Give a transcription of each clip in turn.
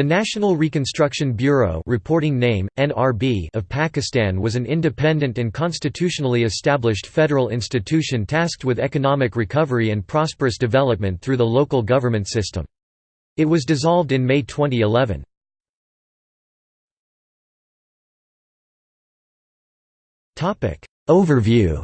The National Reconstruction Bureau reporting name, NRB of Pakistan was an independent and constitutionally established federal institution tasked with economic recovery and prosperous development through the local government system. It was dissolved in May 2011. Overview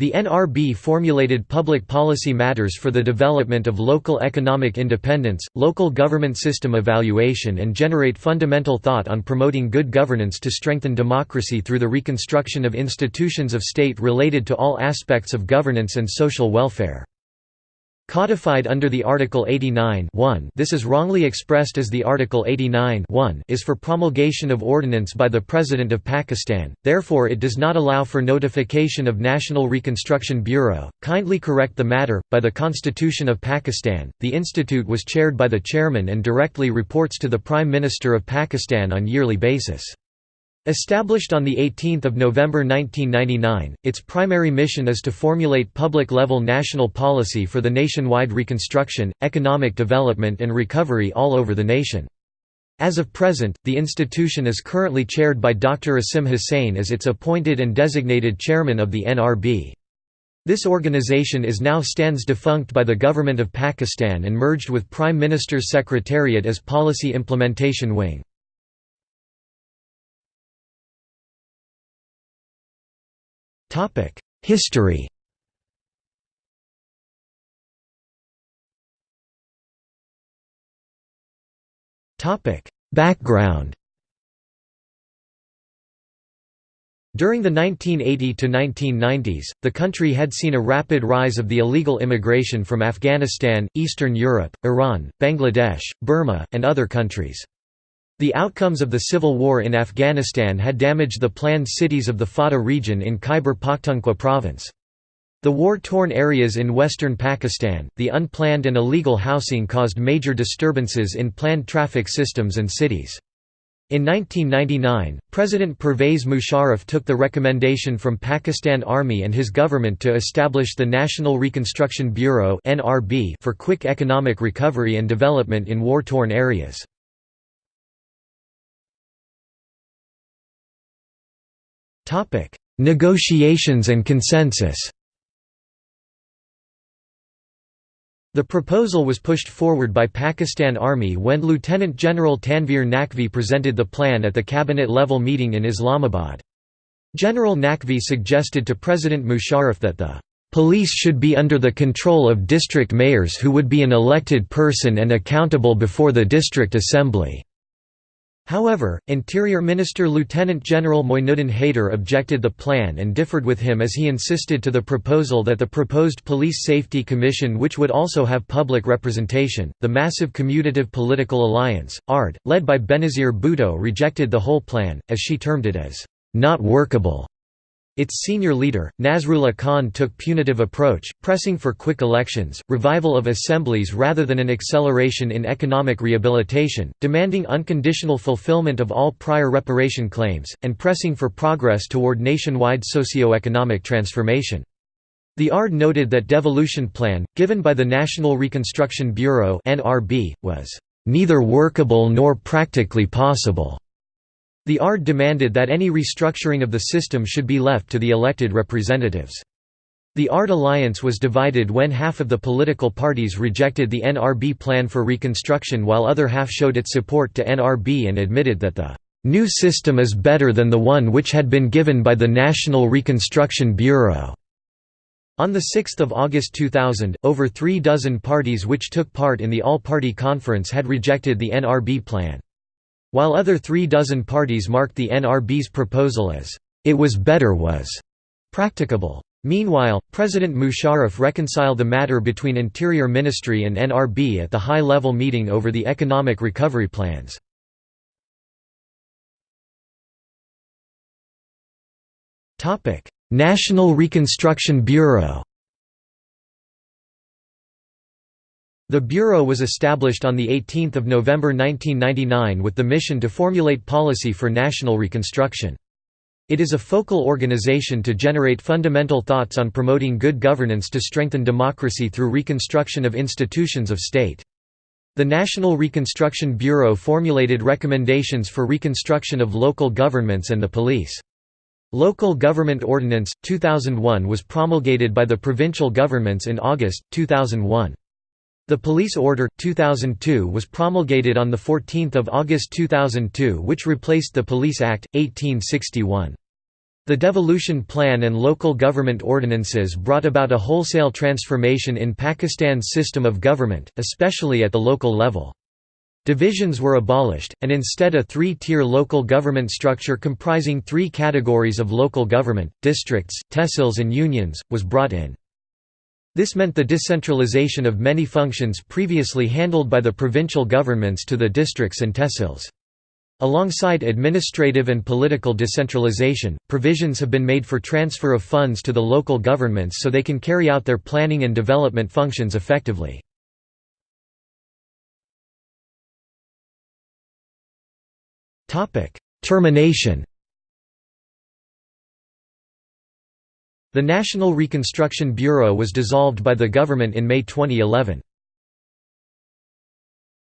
The NRB formulated public policy matters for the development of local economic independence, local government system evaluation and generate fundamental thought on promoting good governance to strengthen democracy through the reconstruction of institutions of state related to all aspects of governance and social welfare. Codified under the Article 89 this is wrongly expressed as the Article 89 is for promulgation of ordinance by the President of Pakistan, therefore it does not allow for notification of National Reconstruction Bureau. Kindly correct the matter. By the Constitution of Pakistan, the institute was chaired by the chairman and directly reports to the Prime Minister of Pakistan on yearly basis. Established on 18 November 1999, its primary mission is to formulate public-level national policy for the nationwide reconstruction, economic development and recovery all over the nation. As of present, the institution is currently chaired by Dr. Asim Hussain as its appointed and designated chairman of the NRB. This organization is now stands defunct by the Government of Pakistan and merged with Prime Minister's Secretariat as Policy Implementation Wing. History Topic: Background During the 1980–1990s, the country had seen a rapid rise of the illegal immigration from Afghanistan, Eastern Europe, Iran, Bangladesh, Burma, and other countries. The outcomes of the civil war in Afghanistan had damaged the planned cities of the Fata region in Khyber Pakhtunkhwa province. The war-torn areas in western Pakistan, the unplanned and illegal housing caused major disturbances in planned traffic systems and cities. In 1999, President Pervez Musharraf took the recommendation from Pakistan Army and his government to establish the National Reconstruction Bureau for quick economic recovery and development in war-torn areas. Negotiations and consensus The proposal was pushed forward by Pakistan Army when Lieutenant General Tanveer Naqvi presented the plan at the cabinet-level meeting in Islamabad. General Naqvi suggested to President Musharraf that the police should be under the control of district mayors who would be an elected person and accountable before the district assembly. However, Interior Minister Lieutenant General Moinuddin Haider objected the plan and differed with him as he insisted to the proposal that the proposed Police Safety Commission which would also have public representation, the massive Commutative Political Alliance, ARD, led by Benazir Bhutto rejected the whole plan, as she termed it as, "...not workable." Its senior leader, Nasrullah Khan took punitive approach, pressing for quick elections, revival of assemblies rather than an acceleration in economic rehabilitation, demanding unconditional fulfillment of all prior reparation claims, and pressing for progress toward nationwide socio-economic transformation. The ARD noted that devolution plan, given by the National Reconstruction Bureau was "...neither workable nor practically possible." The ARD demanded that any restructuring of the system should be left to the elected representatives. The ARD alliance was divided when half of the political parties rejected the NRB plan for reconstruction while other half showed its support to NRB and admitted that the new system is better than the one which had been given by the National Reconstruction Bureau. On 6 August 2000, over three dozen parties which took part in the All-Party Conference had rejected the NRB plan. While other three dozen parties marked the NRB's proposal as, "...it was better was," practicable. Meanwhile, President Musharraf reconciled the matter between Interior Ministry and NRB at the high-level meeting over the economic recovery plans. National Reconstruction Bureau The Bureau was established on 18 November 1999 with the mission to formulate policy for national reconstruction. It is a focal organization to generate fundamental thoughts on promoting good governance to strengthen democracy through reconstruction of institutions of state. The National Reconstruction Bureau formulated recommendations for reconstruction of local governments and the police. Local Government Ordinance, 2001 was promulgated by the provincial governments in August, 2001. The Police Order, 2002 was promulgated on 14 August 2002 which replaced the Police Act, 1861. The devolution plan and local government ordinances brought about a wholesale transformation in Pakistan's system of government, especially at the local level. Divisions were abolished, and instead a three-tier local government structure comprising three categories of local government, districts, tehsils and unions, was brought in. This meant the decentralization of many functions previously handled by the provincial governments to the districts and tehsils. Alongside administrative and political decentralization, provisions have been made for transfer of funds to the local governments so they can carry out their planning and development functions effectively. Termination The National Reconstruction Bureau was dissolved by the government in May 2011.